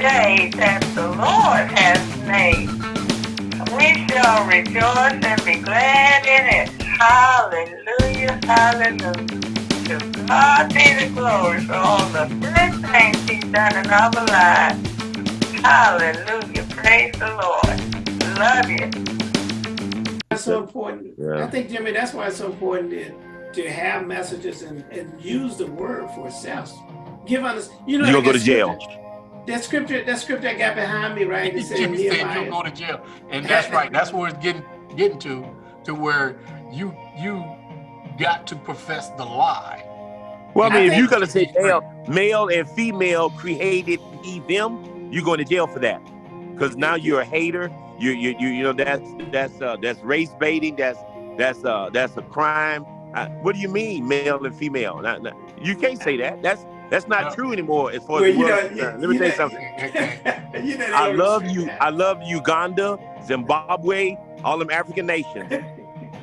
day that the Lord has made. We shall rejoice and be glad in it. Hallelujah, hallelujah. To God be the glory for all the good things he's done in our lives. Hallelujah, praise the Lord. Love you. That's so important. Yeah. I think, Jimmy, that's why it's so important to, to have messages and, and use the word for itself. Give us, you know, you gonna go to jail. That scripture, that scripture I got behind me, right? It said Jimmy said you'll go to jail, and that's right. That's where it's getting getting to, to where you you got to profess the lie. Well, I mean, I if you're gonna say male, male and female created he them, you're going to jail for that, because now you're a hater. You you you you know that's that's uh, that's race baiting. That's that's uh that's a crime. Uh, what do you mean, male and female? Not, not, you can't say that. That's that's not true anymore as far well, as the world know, Let me tell you something. you know I love you. That. I love Uganda, Zimbabwe, all them African nations.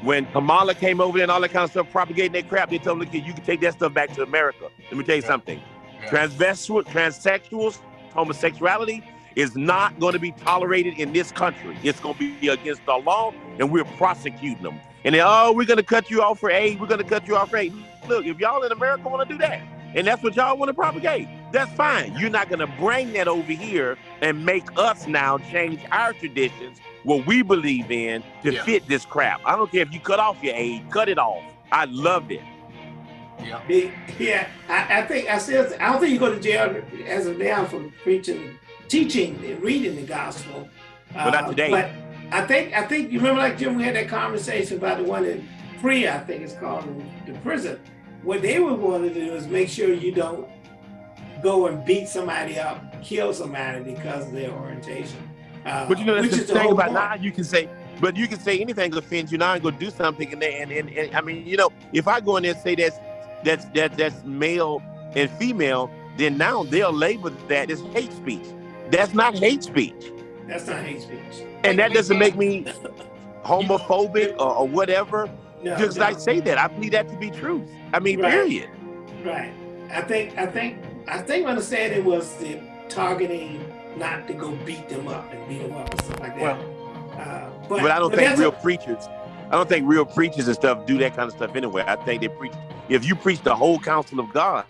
when Kamala came over there and all that kind of stuff, propagating that crap, they told them, you can take that stuff back to America. Let me tell you something. Transvestite, transsexuals, homosexuality is not going to be tolerated in this country. It's going to be against the law, and we're prosecuting them. And then, oh, we're going to cut you off for aid. We're going to cut you off for aid. Look, if y'all in America want to do that, and that's what y'all want to propagate. That's fine. You're not going to bring that over here and make us now change our traditions, what we believe in, to yeah. fit this crap. I don't care if you cut off your aid, cut it off. I love it. Yeah, yeah. I, I think I said I don't think you go to jail as of now for preaching, teaching, and reading the gospel. But not uh, today. But I think I think you remember like Jim, we had that conversation about the one in Free, I think it's called the prison what they would want to do is make sure you don't go and beat somebody up, kill somebody because of their orientation. Uh, but you know, that's the thing about now. You can say, but you can say anything that offends you. Now I'm gonna do something, and, and, and, and I mean, you know, if I go in there and say that's that's that's that's male and female, then now they'll label that as hate speech. That's not hate speech. That's not hate speech. And that doesn't make me homophobic or, or whatever. No, Just no. I say that, I believe that to be truth. I mean, right. period. Right. I think I think I think when I said it was the targeting not to go beat them up and beat them up and stuff like that. Well, uh, but, but I don't but think real preachers, I don't think real preachers and stuff do that kind of stuff anyway. I think they preach if you preach the whole counsel of God,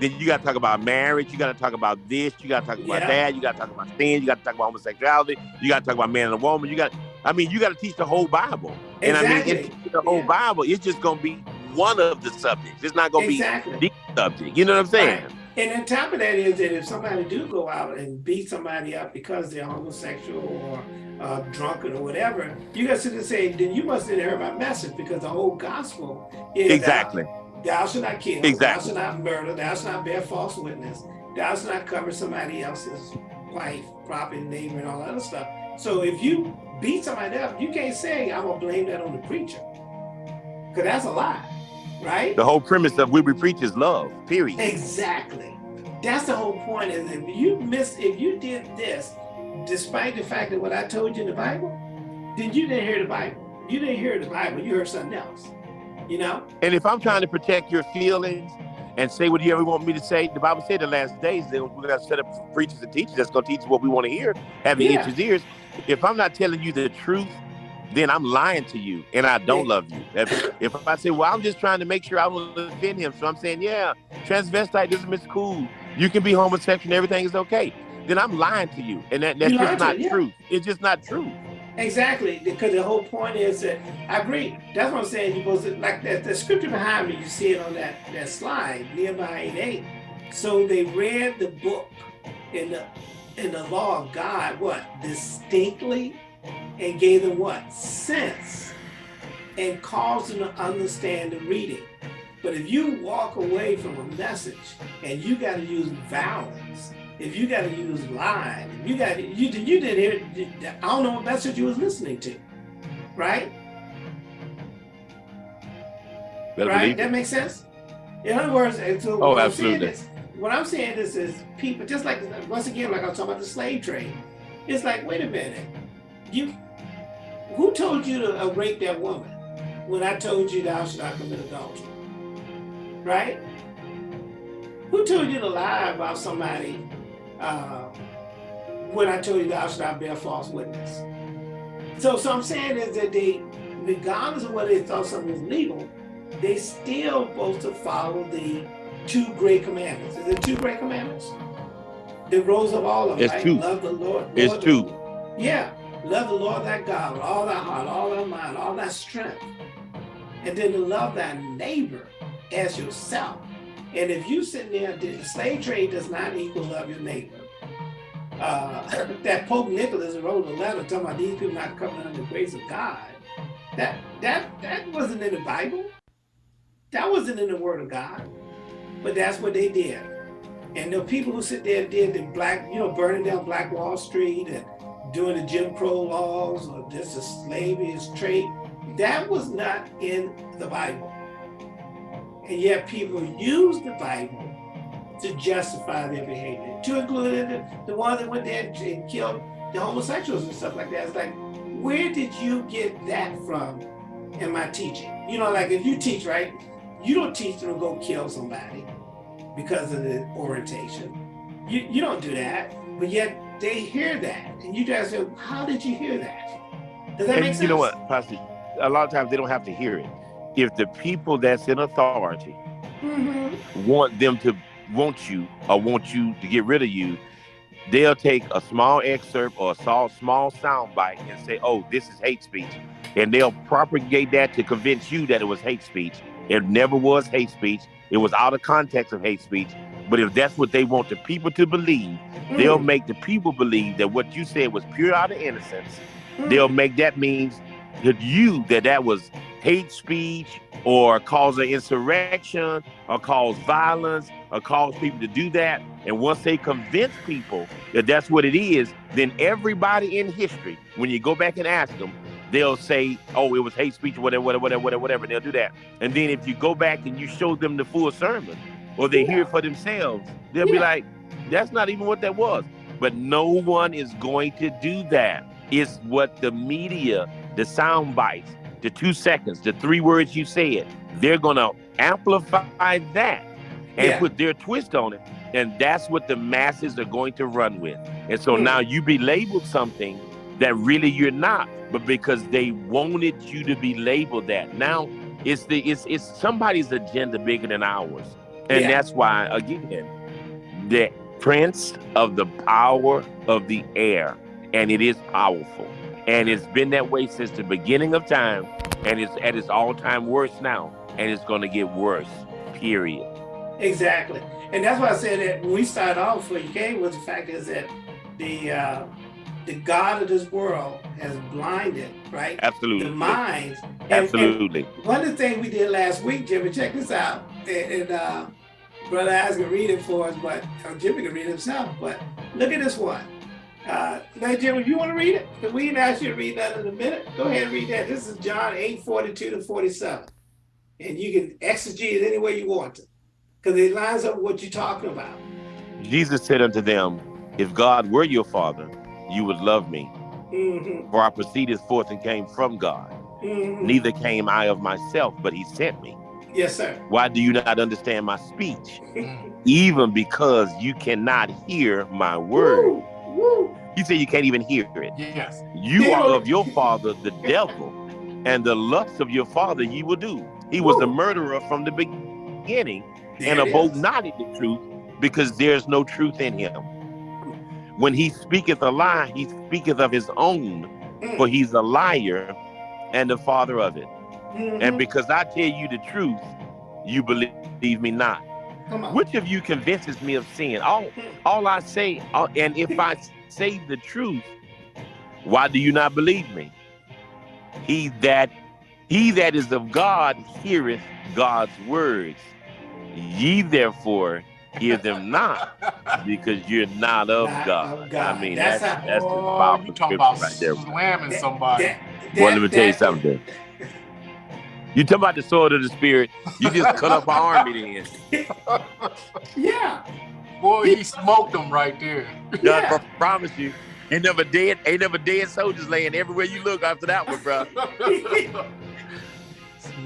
then you got to talk about marriage. You got to talk about this. You got to talk about yeah. that. You got to talk about sin. You got to talk about homosexuality. You got to talk about man and woman. You got, I mean, you got to teach the whole Bible. Exactly. And I mean, the whole yeah. Bible, it's just going to be one of the subjects. It's not going to exactly. be the subject. You know what I'm saying? Right. And on top of that is that if somebody do go out and beat somebody up because they're homosexual or uh, drunken or whatever, you got to sit and say, then you must have heard my message because the whole gospel is exactly. Thou shalt not kill. Exactly. Thou shalt not murder. Thou shalt not bear false witness. Thou shalt not cover somebody else's wife, property, neighbor, and all that other stuff. So if you beat somebody up, you can't say, I'm going to blame that on the preacher. Because that's a lie, right? The whole premise of we preach is love, period. Exactly. That's the whole point. Is if you miss, if you did this, despite the fact that what I told you in the Bible, then you didn't hear the Bible. You didn't hear the Bible, you heard something else you know? And if I'm trying to protect your feelings and say what you ever want me to say, the Bible said the last days that we're going to set up preachers and teachers that's going to teach what we want to hear, having yeah. itches ears. If I'm not telling you the truth, then I'm lying to you and I don't love you. If, if I say, well, I'm just trying to make sure I will offend him. So I'm saying, yeah, transvestite is miss cool. You can be homosexual and everything is okay. Then I'm lying to you. And that, that's just not yeah. true. It's just not true. Exactly, because the whole point is that I agree. That's what I'm saying. You supposed to like that the scripture behind me. You see it on that that slide, Nehemiah 8 8. So they read the book in the in the law of God, what distinctly, and gave them what sense, and caused them to understand the reading. But if you walk away from a message and you got to use vowels if you got to use line, if you got you you didn't hear. I don't know what message you was listening to, right? Better right. That makes sense. In other words, so oh, absolutely. Is, what I'm saying is, is people just like once again, like I was talking about the slave trade. It's like, wait a minute, you who told you to uh, rape that woman when I told you thou should not commit adultery, right? Who told you to lie about somebody uh, when I told you thou shalt not bear false witness. So, so I'm saying is that they, regardless of whether they thought something was legal, they still supposed to follow the two great commandments. Is it two great commandments? The rose of all of them, It's right? two. Love the Lord. It's Lord two. Yeah. Love the Lord thy God with all thy heart, all thy mind, all thy strength. And then to love thy neighbor as yourself. And if you sitting there, the slave trade does not equal love your neighbor. Uh, that Pope Nicholas wrote a letter talking about these people not coming under the grace of God. That that that wasn't in the Bible. That wasn't in the Word of God. But that's what they did. And the people who sit there did the black, you know, burning down Black Wall Street and doing the Jim Crow laws or just a slavery is trade, that was not in the Bible. And yet people use the Bible to justify their behavior, to include the, the ones that went there and killed the homosexuals and stuff like that. It's like, where did you get that from in my teaching? You know, like if you teach, right, you don't teach them to go kill somebody because of the orientation. You, you don't do that, but yet they hear that. And you guys say, how did you hear that? Does that And make sense? you know what, Pastor? A lot of times they don't have to hear it. If the people that's in authority Mhm. want them to want you or want you to get rid of you, they'll take a small excerpt or a small, small sound bite and say, oh, this is hate speech. And they'll propagate that to convince you that it was hate speech. It never was hate speech. It was out of context of hate speech. But if that's what they want the people to believe, they'll Mm, make the people believe that what you said was pure out of innocence. mm. They'll make that means to you that that was hate speech or cause an insurrection or cause violence or cause people to do that. And once they convince people that that's what it is, then everybody in history, when you go back and ask them, they'll say, oh, it was hate speech, whatever, whatever, whatever, whatever, whatever. They'll do that. And then if you go back and you show them the full sermon or they hear it for themselves, they'll be like, that's not even what that was. But no one is going to do that. It's what the media, the sound bites, the two seconds, the three words you said, they're going to amplify that and Yeah. put their twist on it. And that's what the masses are going to run with. And so Hmm. now you be labeled something that really you're not, but because they wanted you to be labeled that. Now it's the it's it's somebody's agenda bigger than ours. And Yeah. that's why again, the prince of the power of the air, and it is powerful. And it's been that way since the beginning of time, and it's at its all-time worst now, and it's gonna get worse. Period. Exactly. And that's why I said that when we started off where you came with the fact is that the uh, the God of this world has blinded, right? Absolutely. The minds. And, and Absolutely. one of the things we did last week, Jimmy, check this out. And, and uh, Brother Eyes can read it for us, but or Jimmy can read it himself. But look at this one. Uh, now, Jimmy, you want to read it? Because we didn't ask you to read that in a minute. Go ahead and read that. This is John 8 42 to 47. And you can exegete it any way you want to. Because it lines up with what you're talking about. Jesus said unto them, If God were your father, you would love me. Mm-hmm. For I proceeded forth and came from God. Mm-hmm. Neither came I of myself, but he sent me. Yes, sir. Why do you not understand my speech? Mm. Even because you cannot hear my word. Woo, woo. He said you can't even hear it. Yes. You are of your father, the devil, and the lust of your father ye will do. He was a murderer from the beginning There and abode is. not in the truth because there's no truth in him. When he speaketh a lie, he speaketh of his own, Mm. for he's a liar and the father of it. Mhm. And because I tell you the truth, you believe me not. Which of you convinces me of sin? All, all I say, all, and if I say the truth, why do you not believe me? He that he that is of God heareth God's words. Ye therefore hear them not, because you're not of Not God. of God. I mean, That's that's how- that's, the Oh, you talking scripture about right there. slamming That- somebody. that- Well, let me that- tell you that- something. You talking about the sword of the spirit? You just cut up our army then. Yeah. Boy, he smoked them right there. God Yeah. I promise you, ain't never dead, ain't never dead soldiers laying everywhere you look after that one, bro.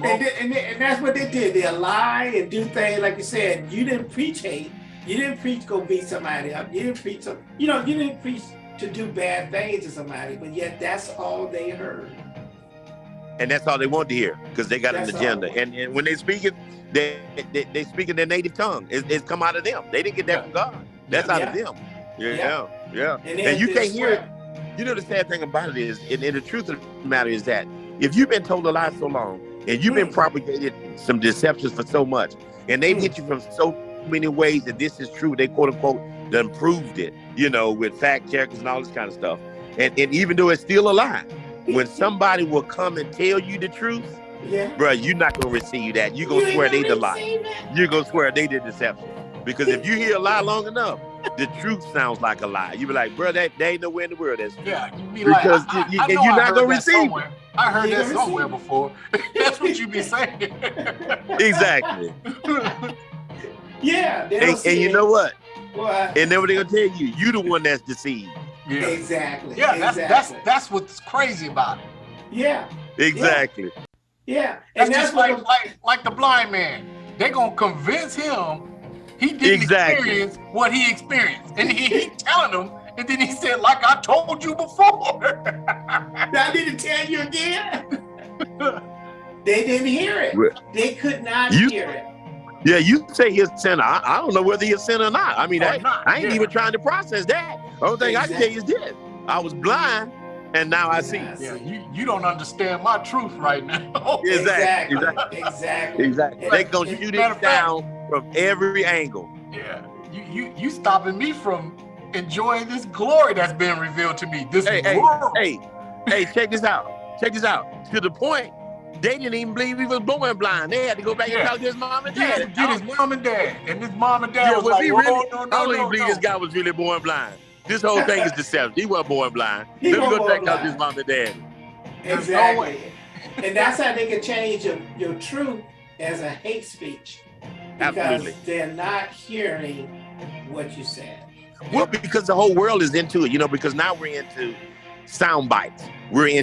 And, Smoked. th- and, th- and that's what they did. They lie and do things like you said. You didn't preach hate. You didn't preach go beat somebody up. You didn't preach some. You know, you didn't preach to do bad things to somebody, but yet that's all they heard. And that's all they want to hear because they got That's an agenda. And, and when they speak it, they, they they speak in their native tongue. It, it's come out of them. They didn't get that Yeah. from God. That's Yeah. out of them. Yeah, Yeah. yeah. And, And you can't hear it. You know the sad thing about it is, and, and the truth of the matter is that if you've been told a lie so long, and you've been Mm. propagated some deceptions for so much, and they've Mm. hit you from so many ways that this is true, they quote unquote done proved it, you know, with fact checkers and all this kind of stuff. And and even though it's still a lie, when somebody will come and tell you the truth, Yeah. bruh, you're not gonna receive that. You're gonna ain't swear they gonna the lie. You're gonna swear they did deception. Because if you hear a lie long enough, the truth sounds like a lie. You be like, bro, that they ain't nowhere in the world that's true. Yeah, you be like, because I, I, you, I you're not gonna that receive it. somewhere. I heard You that ain't gonna somewhere before. That's what you be saying. Exactly. Yeah. And, and you know what? What? And then what they gonna tell you? You the one that's deceived. Yeah, Exactly. yeah. That's exactly. that's that's what's crazy about it. yeah. Exactly. Yeah. That's, And that's just like like like the blind man. They're gonna convince him he didn't Exactly. experience what he experienced, and he, he telling them, and then he said, "Like I told you before." I need to tell you again. they didn't hear it. They could not you- hear it. Yeah, you say he's a sinner. I, I don't know whether he's a sinner or not. I mean, oh, I, not, I ain't yeah. even trying to process that. Only thing I can tell you is this: I was blind, and now I see. Yeah. yeah, you you don't understand my truth right now. Exactly. Exactly. Exactly. Exactly. And- They gonna shoot it of fact- down from every angle. Yeah, you you you stopping me from enjoying this glory that's been revealed to me. This Hey, hey, hey, hey, check this out. Check this out. To the point, they didn't even believe he was born blind. They had to go back Yeah. and talk to his mom and He had dad. to get his mom and dad, and his mom and dad Yeah, was, was like, he "Oh, really? no, I don't no, even believe no." this guy was really born blind. This whole thing is deception. He wasn't born blind. He Let me go born check out blind. his mom and dad. Exactly. and that's how they can change your, your truth as a hate speech. Because Absolutely. they're not hearing what you said. Well, because the whole world is into it, you know, because now we're into sound bites. We're Yeah.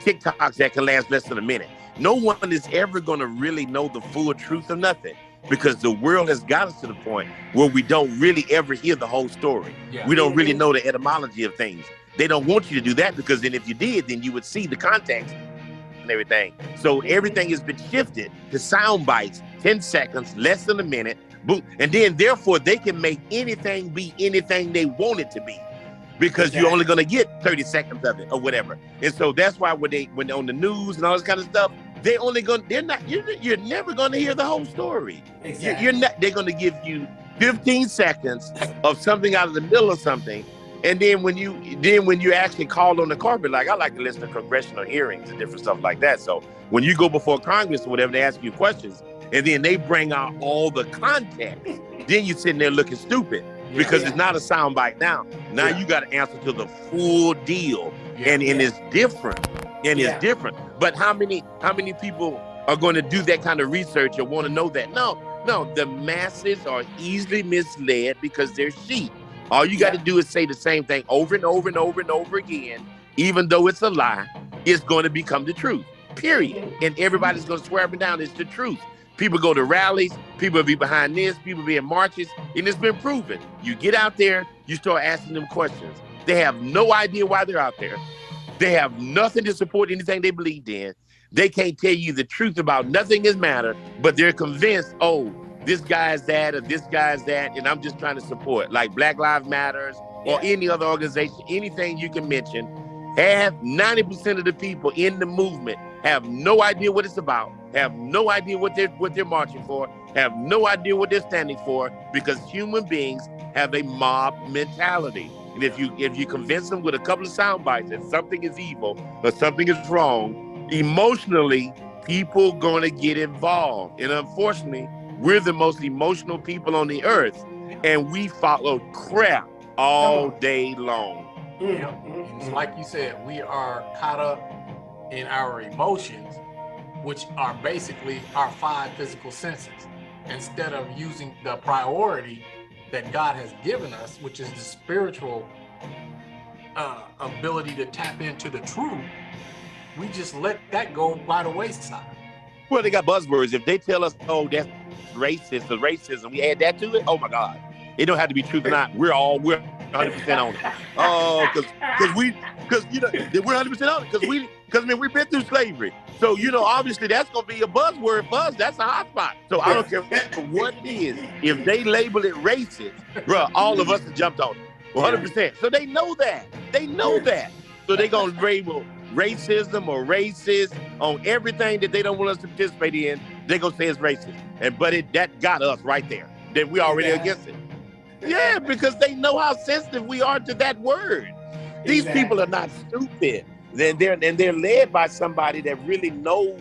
TikToks that can last less than a minute. No one is ever going to really know the full truth of nothing because the world has got us to the point where we don't really ever hear the whole story. Yeah. We don't really know the etymology of things. They don't want you to do that because then if you did, then you would see the context and everything. So everything has been shifted to sound bites, 10 seconds, less than a minute, boom. And then therefore they can make anything be anything they want it to be. Because you're only gonna get 30 seconds of it or whatever. And so that's why when they when on the news and all this kind of stuff, they only gonna they're not you're, you're never gonna hear the whole story. You're, Exactly. you're not. They're going to give you 15 seconds of something out of the middle of something, and then when you then when you actually call on the carpet, like I like to listen to congressional hearings and different stuff like that. So when you go before Congress or whatever, they ask you questions, and then they bring out all the context. then you're sitting there looking stupid Yeah. because Yeah. it's not a soundbite now. Now Yeah. you got to answer to the full deal. And and it's different. And it's different. But how many how many people are going to do that kind of research or want to know that? No no. The masses are easily misled because they're sheep. All you got to do is say the same thing over and over and over and over again. Even though it's a lie it's going to become the truth period. And everybody's going to swear up and down. It's the truth people go to rallies people be behind this people be in marches and it's been proven you get out there you start asking them questions they have no idea why they're out there they have nothing to support anything they believed in. They can't tell you the truth about nothing is matter, but they're convinced, oh, this guy's that or this guy's that, and I'm just trying to support, like Black Lives Matters or Yeah. any other organization, anything you can mention. Have 90% of the people in the movement have no idea what it's about, have no idea what they're what they're marching for, have no idea what they're standing for, because human beings have a mob mentality. And if you if you convince them with a couple of sound bites that something is evil or something is wrong, emotionally, people gonna get involved. And unfortunately, we're the most emotional people on the earth, and we follow crap all day long. Mm, Yep. mm, It's mm. like you said, we are caught up in our emotions, which are basically our five physical senses, instead of using the priority that God has given us, which is the spiritual uh, ability to tap into the truth. We just let that go by the wayside. Well, they got buzzwords. If they tell us, oh, that's racist or racism, we add that to it. Oh my God, it don't have to be truth or not. We're all we're 100 percent on it. Oh, because we because you know we're 100 percent on it because we because I mean we've been through slavery. So you know obviously that's gonna be a buzzword for us. That's a hot spot. So I don't care what it is. If they label it racist, bro, all of us have jumped on it. 100 percent. So they know that. They know that. So they gonna label racism or racist on everything that they don't want us to participate in. They're gonna say it's racist. And but it that got us right there. That we already Yeah. against it. Yeah, because they know how sensitive we are to that word. These Exactly. people are not stupid. Then they're and they're led by somebody that really knows.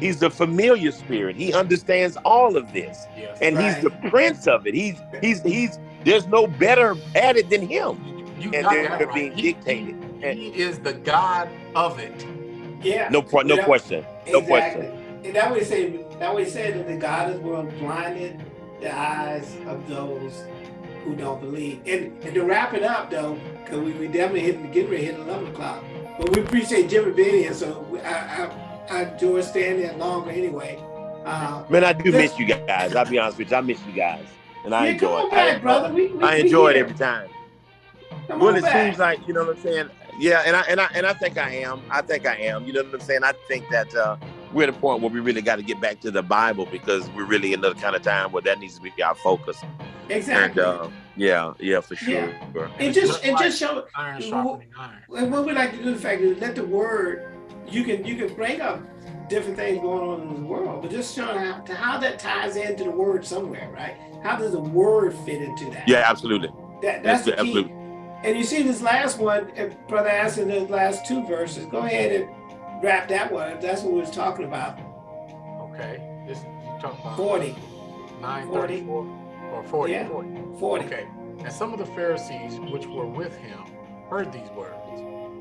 He's the familiar spirit. He understands all of this, Yes. and he's the prince of it. He's he's he's. There's no better at it than him. you and got they're right. being He- dictated. He, he is the God of it. Yeah. No, pro- no Yeah. question. No exactly. question. And that way say that way said that the God is world blinded the eyes of those who don't believe. And, and to wrap it up though, because we, we definitely hit getting ready to hit eleven o'clock. But we appreciate Jimmy being here, so I I, I enjoy staying there longer anyway. Uh, Man, I do miss you guys. I'll be honest with you. I miss you guys, and I yeah, enjoy it. back, I, brother. We, we, I enjoy it every time. Come Well, it back. seems like you know what I'm saying. Yeah, and I and I and I think I am. I think I am. You know what I'm saying. I think that uh, we're at a point where we really got to get back to the Bible because we're really in the kind of time where that needs to be our focus. Exactly. And uh, yeah, yeah, for sure. Yeah. and just and just show Iron Well, sharpening iron. And what we like to do, the fact is, let the word, you can you can bring up different things going on in the world, but just showing how to how that ties into the word somewhere, right? How does the word fit into that? Yeah, absolutely. that, that's the key. absolutely. And you see this last one, if Brother asked in the last two verses. Go ahead and wrap that one. If that's what we was talking about. Okay. This you talking about 40, 934 or 40, Yeah. 40. 40. Okay. And some of the Pharisees which were with him heard these words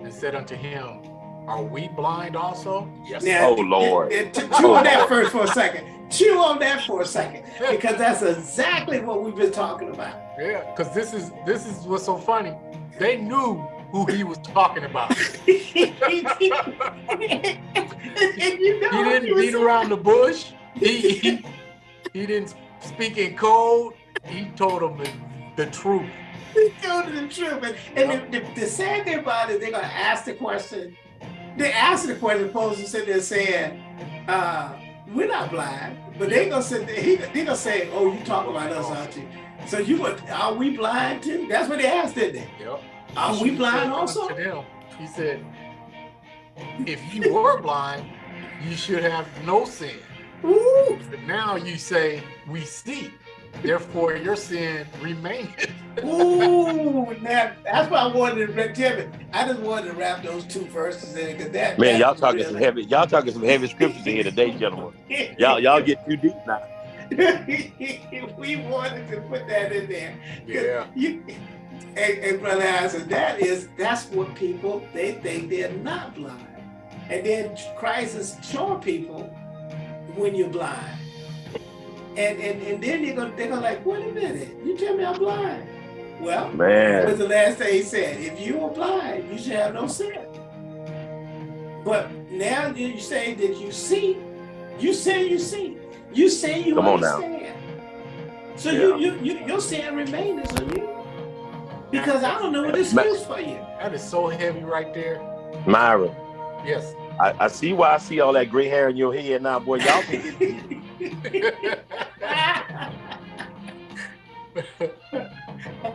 and said unto him, Are we blind also? Yes. Oh, now, Oh, Lord. it- it- to chew on that first for a second. Chew on that for a second, because that's exactly what we've been talking about. Yeah, because this is this is what's so funny. They knew who he was talking about. and, and you know, He didn't was- beat around the bush. He, he he didn't speak in code. He told them the, the truth. He told them the truth. And, and the, the, the sad thing about it, they're gonna ask the question. They ask the question, opposed to sit there saying, uh, "We're not blind," but they gonna sit there. He, they gonna say, "Oh, you talking about us, aren't you?" So you are we blind too? That's what they asked, didn't they? Yep. Are we blind also? To them, he said, if you were blind, you should have no sin. Ooh, But now you say we see, therefore your sin remains. ooh, now, that's why I wanted to wrap Jimmy. I just wanted to wrap those two verses in because that. Man, that y'all talking really- some heavy. Y'all talking some heavy scriptures in here today, gentlemen. Y'all y'all get too deep now. we wanted to put that in there. Yeah. You, and, and brother Isaac, that is that's what people they think they're not blind, and then Christ is showing people when you're blind, and and, and then they're gonna they're gonna like, wait a minute, you tell me I'm blind. Well, what Man, was the last thing he said? If you are blind, you should have no sin. But now that you say that you see, you say you see, you say you Come on now. understand. So Yeah. you, you you your sin remains on you. Because I don't know what Ma- excuse for you. That is so heavy right there. Myra, Yes. I, I see why I see all that gray hair in your head now, boy. Y'all can get deep.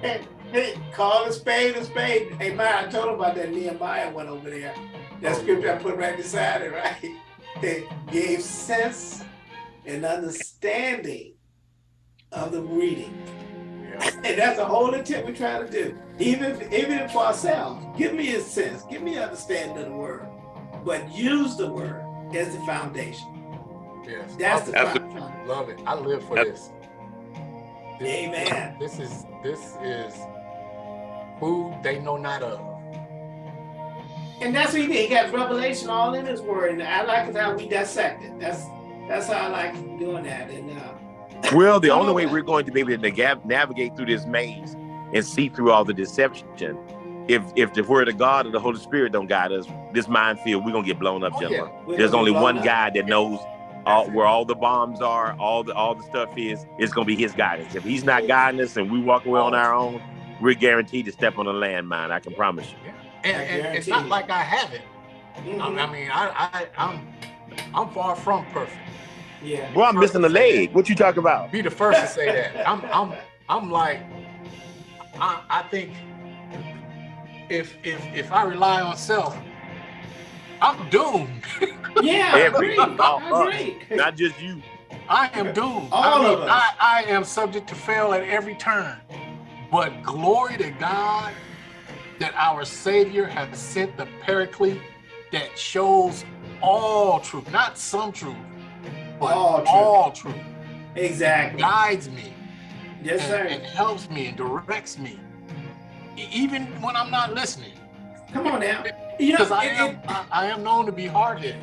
hey, hey, call a spade a spade. Hey, man, I told him about that Nehemiah one over there. That Oh, scripture I put right beside it, right? It gave sense and understanding of the reading. Yeah. And that's the whole intent we're trying to do. Even, even for ourselves. Give me a sense, give me understanding of the word. But use the word as the foundation. Yes. That's the Absolutely. foundation. Love it. I live for Yep. this. This- Amen. This is this is food they know not of. And that's what he did. He got revelation all in his word. And I like how we dissect it. That's that's how I like doing that. And uh, Well, the only way we're going to be able to navigate through this maze and see through all the deception, if if the word of God or the Holy Spirit don't guide us, this minefield we're gonna get blown up, Oh, gentlemen. we're There's only one up. guy that knows all, where all the bombs are, all the all the stuff is. It's gonna be his guidance. If he's not guiding us and we walk away on our own, we're guaranteed to step on a landmine. I can promise you. And, and it's not like I haven't. I, Mhm. I mean, I, I, I'm, I'm far from perfect. Yeah. Well, I'm missing a leg. What you talking about? Be the first to say that. I'm, I'm, I'm like, I, I think if, if, if I rely on self, I'm doomed. Yeah, I agree. I agree. Not just you. I am doomed. All I mean, of us. I, I am subject to fail at every turn. But glory to God that our Savior has sent the Paraclete that shows all truth, not some truth, but All truth. all truth. Exactly. Guides me Yes, and, sir. and helps me and directs me, even when I'm not listening. Come on now. You know, Because I it- am, it- I, I am known to be hard-headed.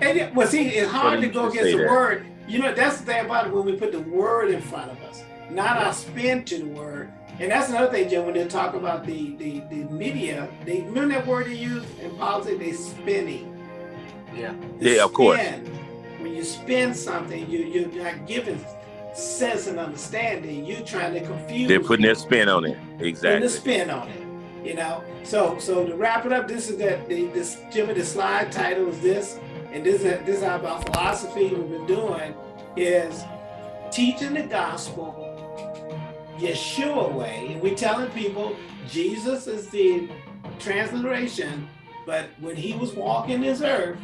And it, well, see, it's hard to go should against the that. word. You know, that's the thing about it when we put the word in front of us, not our spin to the word. And that's another thing, Jim, when they talk about the the, the media, they remember that word they use in politics, they spinning. Yeah. The Yeah, of course. When you spin something, you you're not giving sense and understanding. You're trying to confuse. They're putting their spin on it. Exactly. Putting the spin on it. You know, so so to wrap it up, this is that the this Jimmy the slide title is this, and this is this is about philosophy we've been doing is teaching the gospel Yeshua way, and we telling people Jesus is the transliteration, but when he was walking this earth,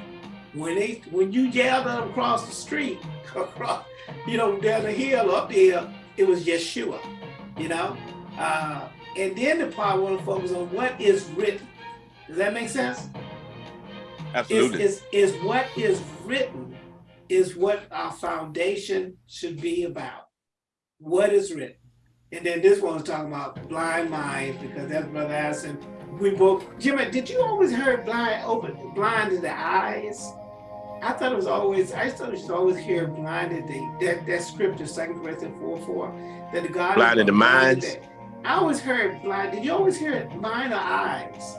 when they when you yelled at him across the street, across, you know, down the hill, up the hill, it was Yeshua, you know. Uh, and then the part I want to focus on what is written. Does that make sense? Is, Absolutely. is, is what is written is what our foundation should be about. What is written. And then this one's talking about blind minds because that's Brother Addison. We both, Jimmy, did you always hear blind open, blind in the eyes? I thought it was always, I thought you should always hear blinded the that, that scripture, Second Corinthians 4 4, that the God Blinded the minds. I always heard blind. Did you always hear it blind or eyes?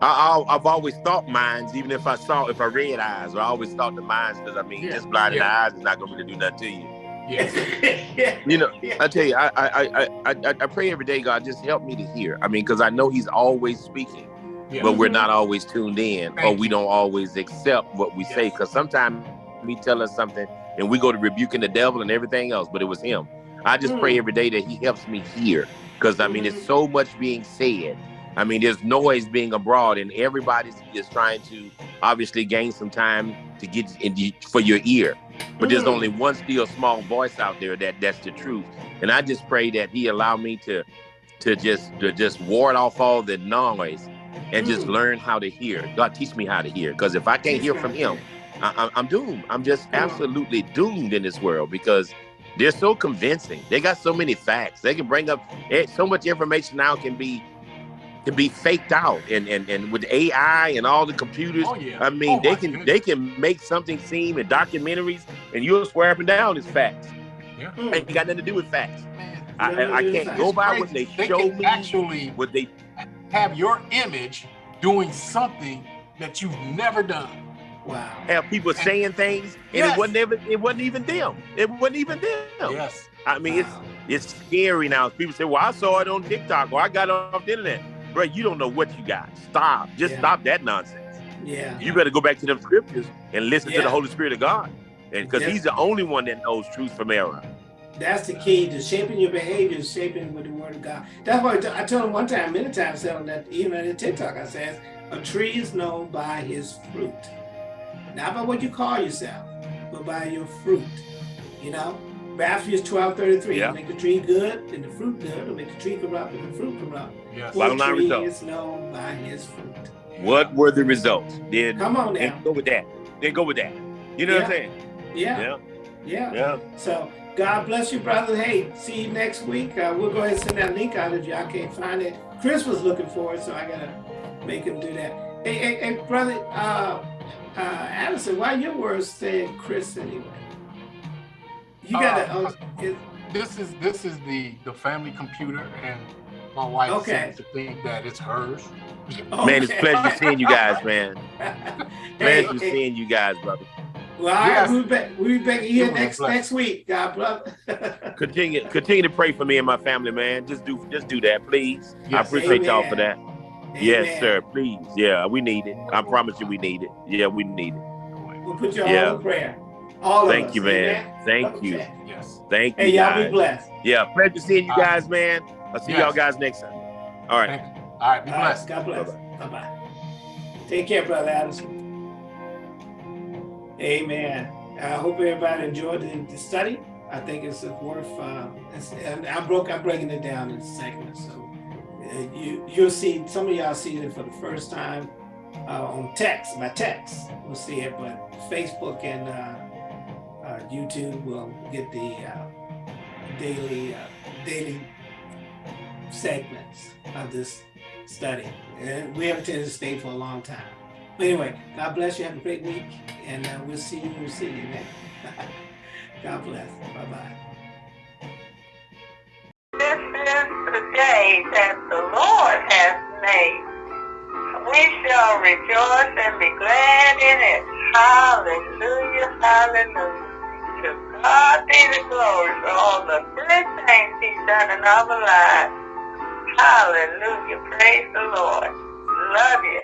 I, I've always thought minds, even if I saw, if I read eyes, I always thought the minds, because I mean, Yeah, just blinded yeah. eyes is not going to really do nothing to you. Yes. You know, Yeah. I tell you, I, I, I, I, I I pray every day, God, just help me to hear. I mean, because I know He's always speaking, Yeah. but we're not always tuned in, or we don't always accept what we say. Because sometimes we tell us something, and we go to rebuking the devil and everything else, but it was Him. I just pray Mm. every day that He helps me hear, because I mean, Mhm. it's so much being said. I mean, there's noise being abroad, and everybody's just trying to obviously gain some time to get in the, for your ear. But there's Mm. only one still small voice out there that that's the truth. And I just pray that He allow me to to just to just ward off all the noise and just Mm. learn how to hear. God, teach me how to hear, because if I can't hear from Him, I, I'm doomed. I'm just absolutely doomed in this world because they're so convincing. They got so many facts. They can bring up eh, so much information now can be can be faked out, and and and with AI and all the computers. Oh yeah. I mean, Oh, they can goodness. they can make something seem in documentaries, and you'll swear up and down it's facts. Yeah. Mm. Ain't got nothing to do with facts. Man, I, I can't go by crazy. what they, they show me. actually What they have your image doing something that you've never done. Wow. have people saying things, and Yes. it wasn't even it wasn't even them. It wasn't even them. Yes. I mean, it's Wow. it's scary now. People say, "Well, I saw it on TikTok or I got it off the internet." Bro, you don't know what you got. Stop. Just Yeah. stop that nonsense. Yeah. You better go back to them scriptures and listen to the Holy Spirit of God, and because Yeah. He's the only one that knows truth from error. That's the key to shaping your behavior, is shaping with the word of God. That's why I t- I told him one time, many times, telling that even in TikTok, I says, a tree is known by his fruit. Not by what you call yourself, but by your fruit. You know? Matthew 12, 33. Yeah. Make the tree good and the fruit good, or make the tree corrupt and the fruit corrupt. Yes. Bottom line tree result. is known by his fruit. What were the results? Then, Come on now. then go with that. Then go with that. You know what I'm saying? Yeah, Yeah. yeah. Yeah. So God bless you, brother. Hey, see you next week. Uh, we'll go ahead and send that link out if y'all can't find it. Chris was looking for it, so I gotta make him do that. Hey, hey, hey brother, uh, uh, Addison, why your words said Chris anyway? You gotta. Uh, it, This is this is the the family computer, and my wife Okay. seems to think that it's hers. Man, it's okay. pleasure seeing you guys, man. hey, Pleasure hey, seeing you guys, brother. Well, all right, Yes. we'll be back, we'll be back here It next blessing. next week. God bless. Continue, continue to pray for me and my family, man. Just do, just do that, please. I Yes. appreciate y'all for that. Amen. Yes, sir. Please. Yeah, we need it. I promise you, we need it. Yeah, we need it. We'll put you Yeah. all in prayer. All of Thank us. you, man. Amen. Thank you. Yes. Thank you, Hey, y'all be blessed. Yeah, pleasure seeing you guys, man. I'll see Yes. y'all guys next time. All right. All right. Be All right, blessed. God bless. Bye bye. Take care, brother Addison. Amen. I hope everybody enjoyed the, study. I think it's worth. Uh, it's, and I broke. I'm breaking it down in segments, so uh, you you'll see. Some of y'all see it for the first time uh, on text by text. We'll see it, but Facebook and uh, uh, YouTube will get the daily daily segments of this study. And we haven't attended the state for a long time. Anyway, God bless you. Have a great week. And uh, we'll see you. We'll see you, man. God bless. Bye bye. This is the day that the Lord has made. We shall rejoice and be glad in it. Hallelujah, hallelujah. To God be the glory for all the good things He's done in our lives. Hallelujah, praise the Lord. Love you.